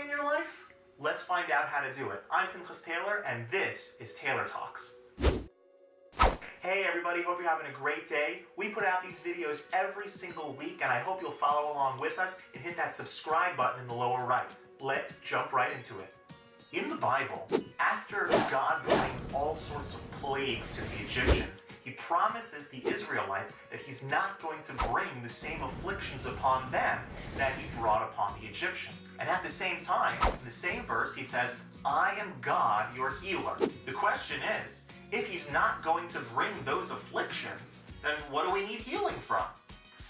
in your life? Let's find out how to do it. I'm Pinchas Taylor, and this is Taylor Talks. Hey everybody, hope you're having a great day. We put out these videos every single week, and I hope you'll follow along with us and hit that subscribe button in the lower right. Let's jump right into it. In the Bible, after God brings all sorts of plagues to the Egyptians, he promises the Israelites that he's not going to bring the same afflictions upon them that he brought upon the Egyptians. And at the same time, in the same verse, he says, I am God, your healer. The question is, if he's not going to bring those afflictions, then what do we need healing from?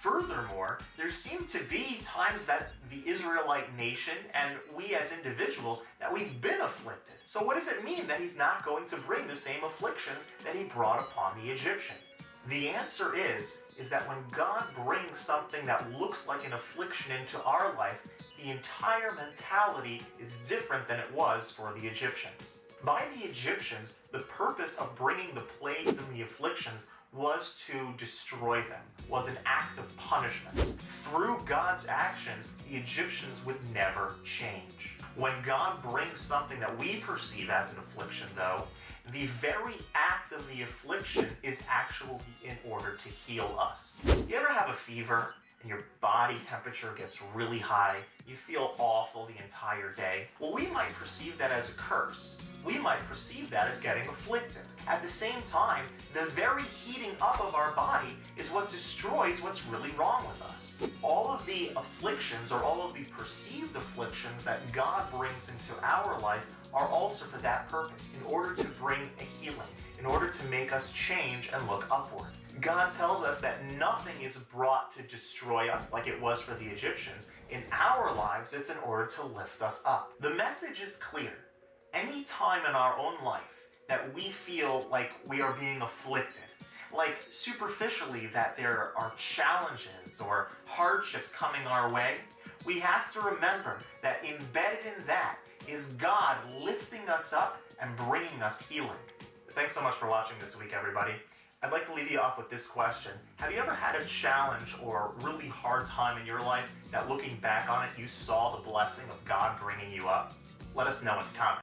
Furthermore, there seem to be times that the Israelite nation and we as individuals that we've been afflicted. So what does it mean that he's not going to bring the same afflictions that he brought upon the Egyptians? The answer is, is that when God brings something that looks like an affliction into our life, the entire mentality is different than it was for the Egyptians. By the Egyptians, the purpose of bringing the plagues and the afflictions was to destroy them, was an act of punishment. Through God's actions, the Egyptians would never change. When God brings something that we perceive as an affliction, though, the very act of the affliction is actually in order to heal us. You ever have a fever and your body temperature gets really high, you feel awful the entire day. Well, we might perceive that as a curse. We might perceive that as getting afflicted. At the same time, the very heating up of our body is what destroys what's really wrong with us. All of the afflictions or all of the perceived afflictions that God brings into our life are also for that purpose, in order to bring a healing, in order to make us change and look upward. God tells us that nothing is brought to destroy us like it was for the Egyptians. In our lives, it's in order to lift us up. The message is clear. Any time in our own life that we feel like we are being afflicted, like superficially that there are challenges or hardships coming our way, we have to remember that embedded in that is God lifting us up and bringing us healing. Thanks so much for watching this week, everybody. I'd like to leave you off with this question. Have you ever had a challenge or really hard time in your life that looking back on it, you saw the blessing of God bringing you up? Let us know in the comments.